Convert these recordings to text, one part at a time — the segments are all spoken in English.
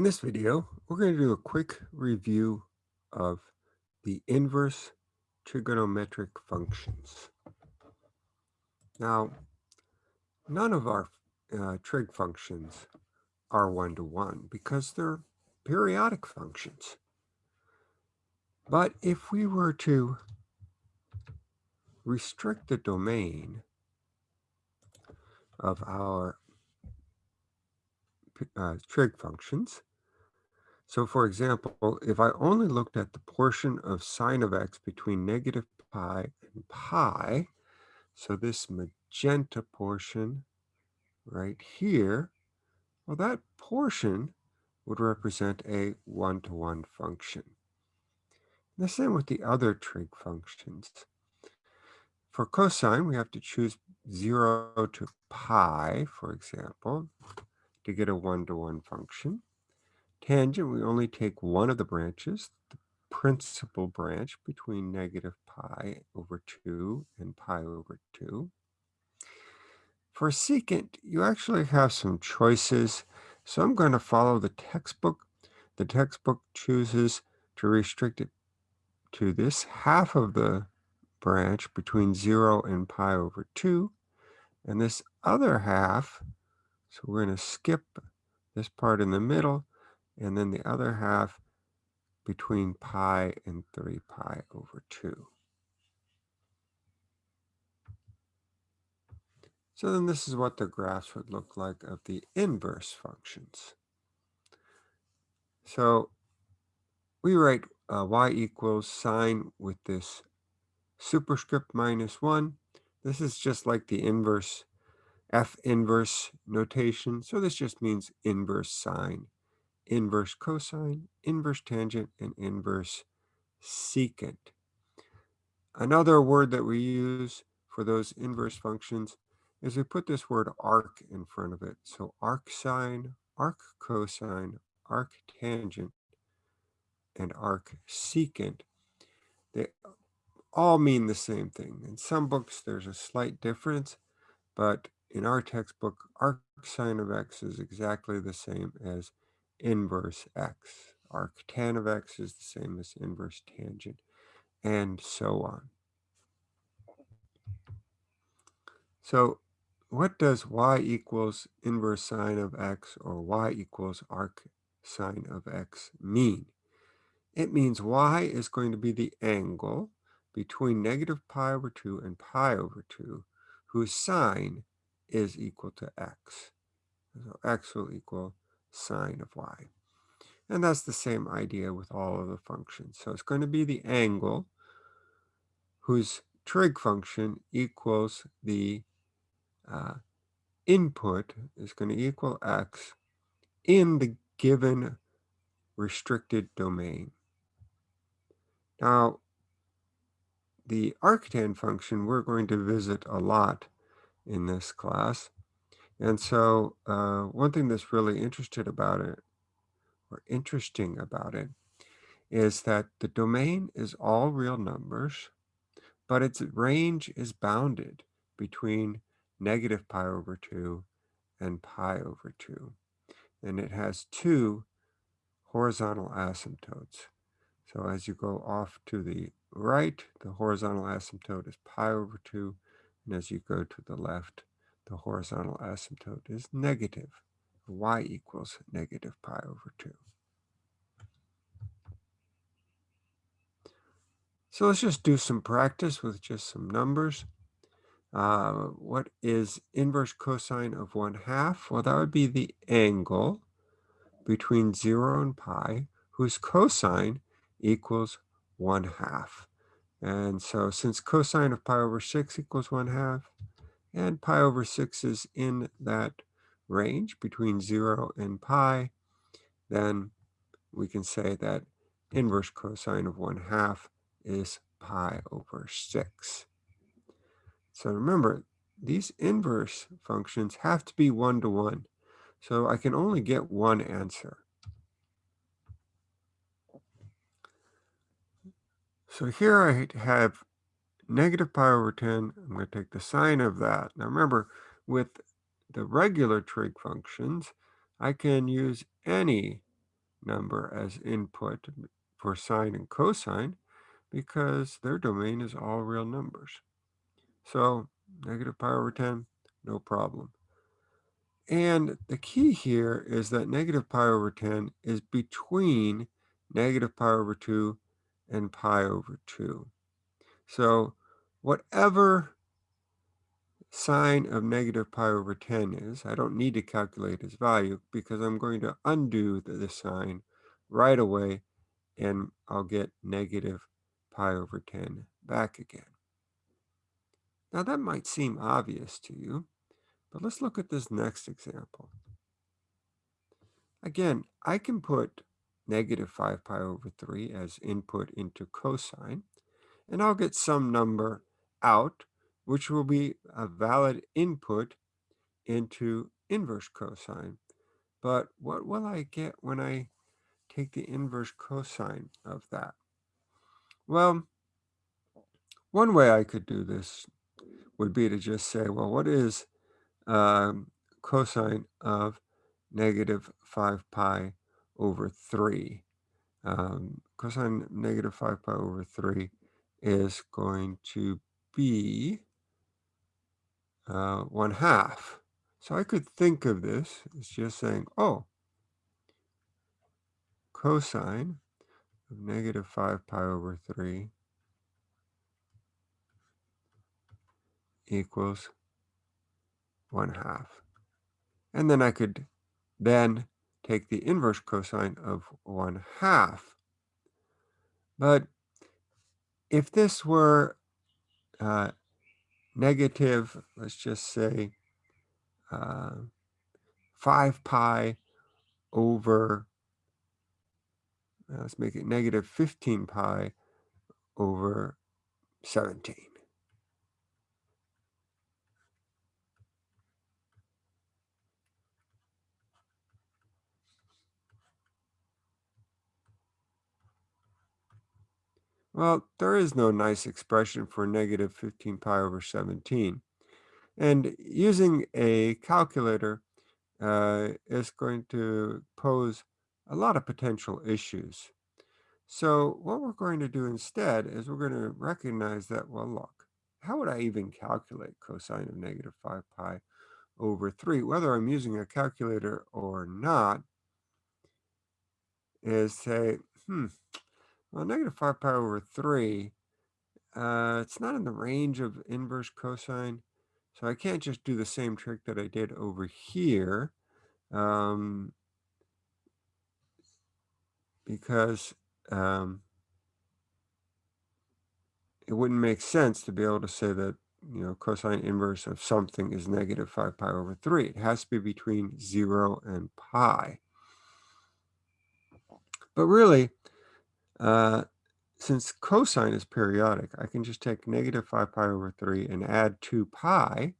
In this video, we're going to do a quick review of the inverse trigonometric functions. Now, none of our uh, trig functions are one-to-one -one because they're periodic functions. But if we were to restrict the domain of our uh, trig functions, so for example, if I only looked at the portion of sine of x between negative pi and pi, so this magenta portion right here, well, that portion would represent a one-to-one -one function. The same with the other trig functions. For cosine, we have to choose 0 to pi, for example, to get a one-to-one -one function tangent, we only take one of the branches, the principal branch between negative pi over 2 and pi over 2. For secant, you actually have some choices. So I'm going to follow the textbook. The textbook chooses to restrict it to this half of the branch between 0 and pi over 2. And this other half, so we're going to skip this part in the middle and then the other half between pi and 3 pi over 2. So then this is what the graphs would look like of the inverse functions. So we write uh, y equals sine with this superscript minus 1. This is just like the inverse f inverse notation. So this just means inverse sine inverse cosine, inverse tangent, and inverse secant. Another word that we use for those inverse functions is we put this word arc in front of it. So arc sine, arc cosine, arc tangent, and arc secant. They all mean the same thing. In some books, there's a slight difference, but in our textbook, arc sine of x is exactly the same as inverse x. Arctan of x is the same as inverse tangent, and so on. So what does y equals inverse sine of x or y equals arc sine of x mean? It means y is going to be the angle between negative pi over 2 and pi over 2, whose sine is equal to x. So x will equal sine of y. And that's the same idea with all of the functions. So it's going to be the angle whose trig function equals the uh, input is going to equal x in the given restricted domain. Now, the arctan function we're going to visit a lot in this class. And so uh, one thing that's really interested about it, or interesting about it, is that the domain is all real numbers, but its range is bounded between negative pi over 2 and pi over 2. And it has two horizontal asymptotes. So as you go off to the right, the horizontal asymptote is pi over 2. And as you go to the left, the horizontal asymptote is negative. y equals negative pi over 2. So let's just do some practice with just some numbers. Uh, what is inverse cosine of 1 half? Well, that would be the angle between 0 and pi, whose cosine equals 1 half. And so since cosine of pi over 6 equals 1 half, and pi over 6 is in that range between 0 and pi, then we can say that inverse cosine of 1 half is pi over 6. So remember, these inverse functions have to be one-to-one. -one. So I can only get one answer. So here I have negative pi over 10, I'm going to take the sine of that. Now remember, with the regular trig functions, I can use any number as input for sine and cosine because their domain is all real numbers. So negative pi over 10, no problem. And the key here is that negative pi over 10 is between negative pi over 2 and pi over 2. So whatever sine of negative pi over 10 is, I don't need to calculate its value because I'm going to undo the, the right away and I'll get negative pi over 10 back again. Now that might seem obvious to you, but let's look at this next example. Again, I can put negative 5 pi over 3 as input into cosine, and I'll get some number out, which will be a valid input into inverse cosine. But what will I get when I take the inverse cosine of that? Well, one way I could do this would be to just say, well, what is um, cosine of negative 5 pi over 3? Um, cosine negative 5 pi over 3 is going to be uh, 1 half. So I could think of this as just saying, oh, cosine of negative 5 pi over 3 equals 1 half. And then I could then take the inverse cosine of 1 half. But if this were uh, negative, let's just say uh, 5 pi over, uh, let's make it negative 15 pi over 17. Well, there is no nice expression for negative 15 pi over 17. And using a calculator uh, is going to pose a lot of potential issues. So what we're going to do instead is we're going to recognize that, well, look, how would I even calculate cosine of negative 5 pi over 3? Whether I'm using a calculator or not, is say, hmm, well, negative 5 pi over 3, uh, it's not in the range of inverse cosine. So I can't just do the same trick that I did over here. Um, because um, it wouldn't make sense to be able to say that you know cosine inverse of something is negative 5 pi over 3. It has to be between 0 and pi. But really, uh, since cosine is periodic, I can just take negative 5 pi over 3 and add 2 pi.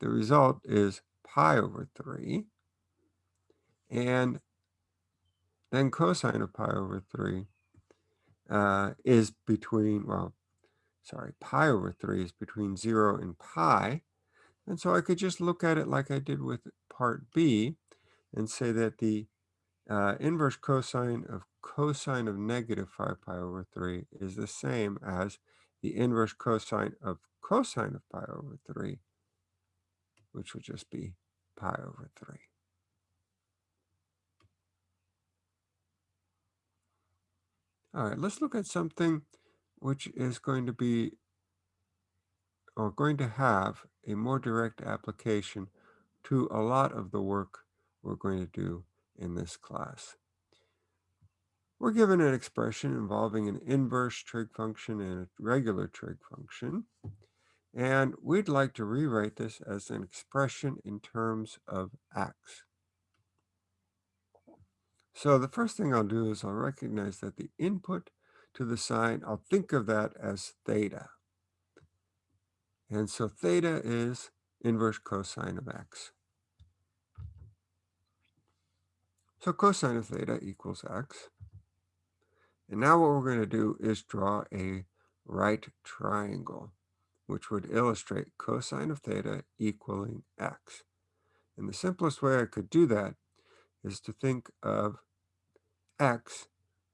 The result is pi over 3. And then cosine of pi over 3 uh, is between, well, sorry, pi over 3 is between 0 and pi. And so I could just look at it like I did with part B and say that the uh, inverse cosine of cosine of negative 5 pi over 3 is the same as the inverse cosine of cosine of pi over 3, which would just be pi over 3. All right, let's look at something which is going to be or going to have a more direct application to a lot of the work we're going to do in this class. We're given an expression involving an inverse trig function and a regular trig function. And we'd like to rewrite this as an expression in terms of x. So the first thing I'll do is I'll recognize that the input to the sine, I'll think of that as theta. And so theta is inverse cosine of x. So cosine of theta equals x. And now what we're going to do is draw a right triangle, which would illustrate cosine of theta equaling x. And the simplest way I could do that is to think of x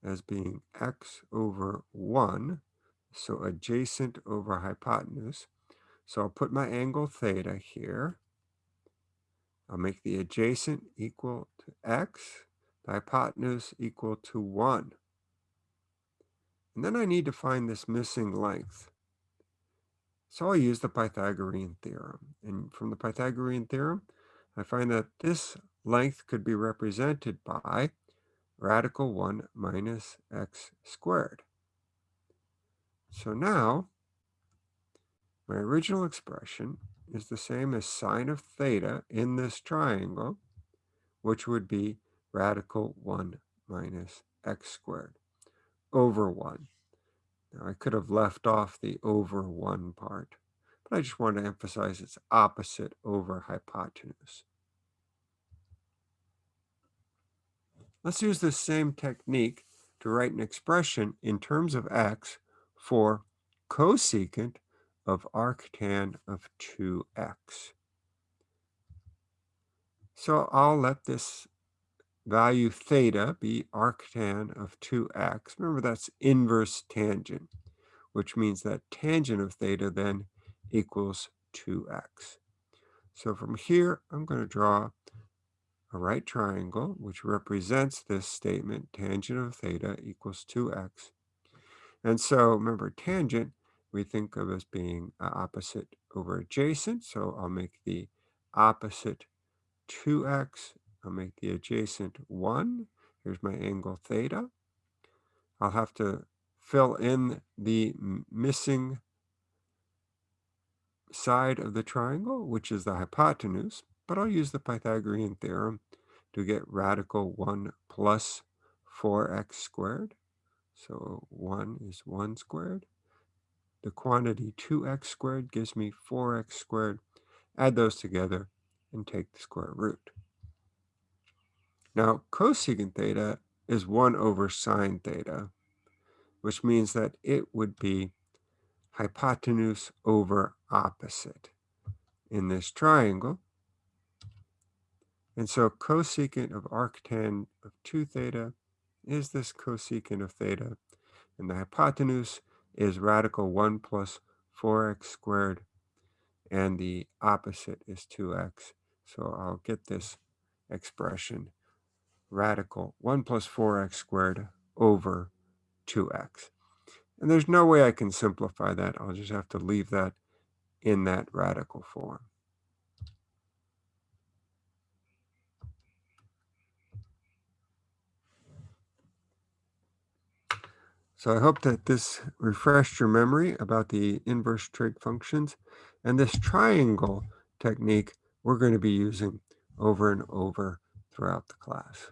as being x over 1, so adjacent over hypotenuse. So I'll put my angle theta here. I'll make the adjacent equal to x, the hypotenuse equal to 1. And then I need to find this missing length. So I'll use the Pythagorean theorem. And from the Pythagorean theorem, I find that this length could be represented by radical 1 minus x squared. So now, my original expression is the same as sine of theta in this triangle, which would be radical 1 minus x squared over 1. Now, I could have left off the over 1 part, but I just want to emphasize its opposite over hypotenuse. Let's use this same technique to write an expression in terms of x for cosecant of arctan of 2x. So I'll let this value theta be arctan of 2x. Remember, that's inverse tangent, which means that tangent of theta then equals 2x. So from here, I'm going to draw a right triangle, which represents this statement, tangent of theta equals 2x. And so remember, tangent, we think of as being opposite over adjacent. So I'll make the opposite 2x I'll make the adjacent 1. Here's my angle theta. I'll have to fill in the missing side of the triangle, which is the hypotenuse, but I'll use the Pythagorean theorem to get radical 1 plus 4x squared. So 1 is 1 squared. The quantity 2x squared gives me 4x squared. Add those together and take the square root. Now, cosecant theta is 1 over sine theta, which means that it would be hypotenuse over opposite in this triangle. And so cosecant of arctan of 2 theta is this cosecant of theta. And the hypotenuse is radical 1 plus 4x squared. And the opposite is 2x. So I'll get this expression radical 1 plus 4x squared over 2x. And there's no way I can simplify that. I'll just have to leave that in that radical form. So I hope that this refreshed your memory about the inverse trig functions and this triangle technique we're going to be using over and over throughout the class.